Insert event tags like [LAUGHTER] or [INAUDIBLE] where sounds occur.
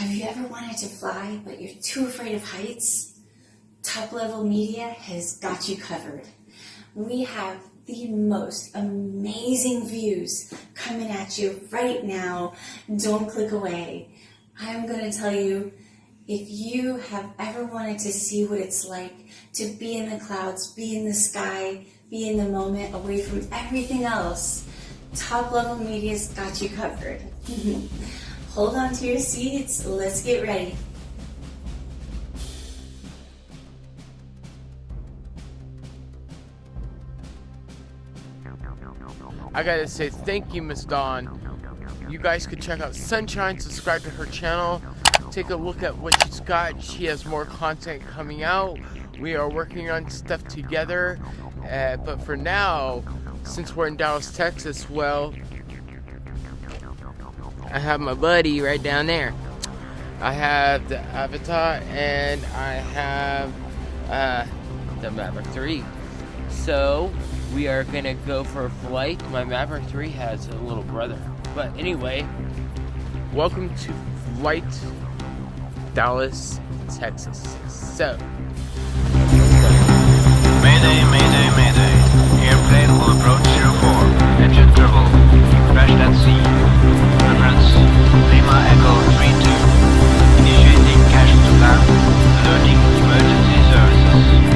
Have you ever wanted to fly, but you're too afraid of heights? Top Level Media has got you covered. We have the most amazing views coming at you right now. Don't click away. I'm going to tell you if you have ever wanted to see what it's like to be in the clouds, be in the sky, be in the moment, away from everything else, Top Level Media's got you covered. [LAUGHS] Hold on to your seats. Let's get ready. I gotta say thank you, Miss Dawn. You guys could check out Sunshine, subscribe to her channel, take a look at what she's got. She has more content coming out. We are working on stuff together. Uh, but for now, since we're in Dallas, Texas, well, I have my buddy right down there. I have the Avatar and I have uh, the Maverick 3. So, we are gonna go for a flight. My Maverick 3 has a little brother. But anyway, welcome to Flight Dallas, Texas. So, Mayday, mayday, mayday. Airplane will approach 04. Engine turbo. At sea. Lima Echo 3-2, initiating to emergency services.